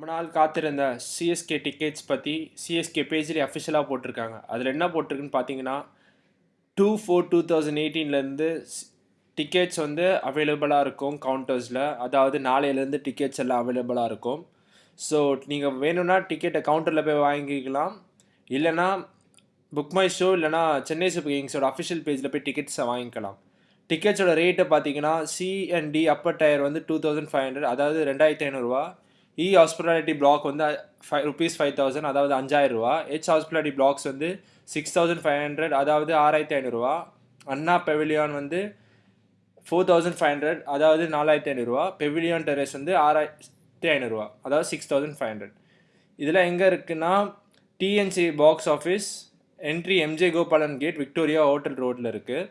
ரொம்ப நாள் காத்திருந்த சிஎஸ்கே டிக்கெட்ஸ் பற்றி சிஎஸ்கே பேஜ்லேயே அஃபிஷியலாக போட்டிருக்காங்க. அதில் என்ன போட்டிருக்குன்னு பார்த்தீங்கன்னா டூ ஃபோர் டூ தௌசண்ட் எயிட்டீன்லேருந்து டிக்கெட்ஸ் வந்து அவைலபிளாக இருக்கும் கவுண்டர்ஸில் அதாவது நாளையிலேருந்து டிக்கெட்ஸ் எல்லாம் அவைலபிளாக இருக்கும். ஸோ நீங்கள் வேணும்னா டிக்கெட்டை கவுண்டரில் போய் வாங்கிக்கலாம். இல்லைனா புக் மை ஷோ இல்லைனா சென்னை சூப்பர் கிங்ஸோட அஃபிஷியல் பேஜில் போய் டிக்கெட்ஸை வாங்கிக்கலாம். டிக்கெட்ஸோட ரேட்டை பார்த்தீங்கன்னா சிஎன்டி அப்பர் டயர் வந்து டூ தௌசண்ட் ஃபைவ் ஹண்ட்ரட் அதாவது ரெண்டாயிரத்தி ஐநூறுரூவா இ ஹாஸ்பிட்டாலிட்டி பிளாக் வந்து ஃபைவ் ருபீஸ் ஃபைவ் தௌசண்ட் அதாவது அஞ்சாயிரம் ரூபா. ஹெச் ஹாஸ்பிட்டாலிட்டி பிளாக்ஸ் வந்து சிக்ஸ் தௌசண்ட் ஃபைவ் ஹண்ட்ரட் அதாவது ஆறாயிரத்தி ஐநூறுரூவா அண்ணா பெவிலியான் வந்து ஃபோர் தௌசண்ட் ஃபைவ் ஹண்ட்ரட் அதாவது நாலாயிரத்தி ஐநூறுரூவா பெவிலியான் டெரஸ் வந்து ஆறாயிரத்தி ஐநூறுரூவா அதாவது சிக்ஸ் தௌசண்ட் ஃபைவ் ஹண்ட்ரட் இதில் எங்கே இருக்குன்னா TNC box office entry MJ Gopalan gate Victoria hotel ரோட்டில் இருக்குது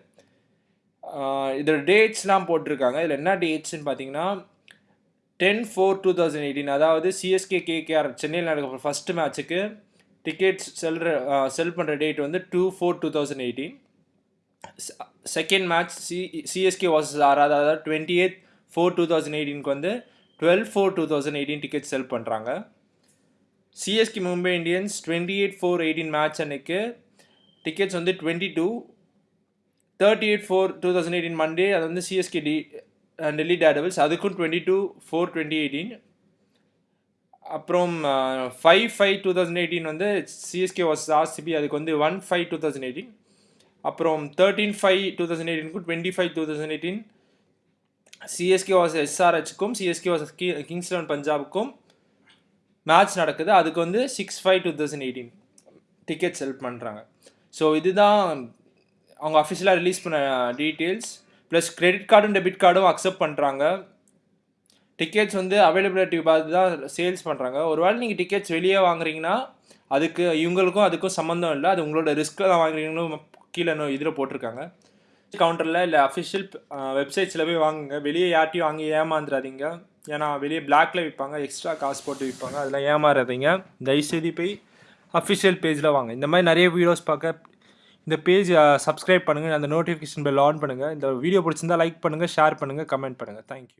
இதோட டேட்ஸ்லாம் போட்டிருக்காங்க. இதில் என்ன டேட்ஸ்னு பார்த்தீங்கன்னா ten four two thousand eighteen அதாவது சிஎஸ்கே கேகேஆர் சென்னையில் நடக்கிற ஃபஸ்ட்டு மேட்ச்சுக்கு டிக்கெட்ஸ் செல்ற செல் பண்ணுற டேட் வந்து two four two thousand eighteen second match C CSK versus ஆறாவது அதாவது twenty eight four two thousand எயிட்டீனுக்கு வந்து twelve four two thousand eighteen ticket sell பண்ணுறாங்க CSK Mumbai Indians twenty eight four eighteen match அன்னைக்கு tickets வந்து twenty two thirty eight four two thousand eighteen Monday அது வந்து CSK D Delhi Daredevils அதுக்கும் twenty two four twenty eighteen அப்புறம் five five two thousand eighteen வந்து CSK versus RCB அதுக்கு வந்து one five two thousand eighteen அப்புறம் thirteen five two thousand எயிட்டீனுக்கும் twenty five two thousand eighteen CSK versus எஸ்ஆர்ஹெச்சுக்கும் CSK versus Kings Eleven பஞ்சாபுக்கும் match நடக்குது. அதுக்கு வந்து six five two thousand eighteen ticket sell பண்ணுறாங்க so இதுதான் அவங்க அஃபிஷியலாக ரிலீஸ் பண்ண டீட்டெயில்ஸ் ப்ளஸ் கிரெடிட் கார்டும் டெபிட் கார்டும் அக்செப்ட் பண்ணுறாங்க டிக்கெட்ஸ் வந்து அவைலபிலிட்டி பார்த்து தான் சேல்ஸ் பண்ணுறாங்க ஒரு வேளை நீங்கள் டிக்கெட்ஸ் வெளியே வாங்குறீங்கன்னா அதுக்கு இவங்களுக்கும் அதுக்கும் சம்மந்தம் இல்லை. அது உங்களோட ரிஸ்க்கில் தான் வாங்குறீங்களும் கீழே இதில் போட்டிருக்காங்க. கவுண்டரில் இல்லை அஃபிஷியல் வெப்சைட்ஸில் போய் வாங்குங்க. வெளியே யார்ட்டையும் வாங்கி ஏமாந்துடாதீங்க ஏன்னா வெளியே பிளாக்ல விற்பாங்க எக்ஸ்ட்ரா காசு போட்டு விற்பாங்க அதெல்லாம் ஏமாறாதீங்க. தயவுசெய்து போய் அஃபிஷியல் பேஜில் வாங்க. இந்த மாதிரி நிறைய வீடியோஸ் பார்க்க இந்த பேஜ் சப்ஸ்கிரைப் பண்ணுங்கள் அந்த நோட்டிஃபிகேஷன் பெல் ஆன் பண்ணுங்கள் இந்த வீடியோ பிடிச்சிருந்தா லைக் பண்ணுங்கள் ஷேர் பண்ணுங்கள் கமெண்ட் பண்ணுங்கள் தேங்க்யூ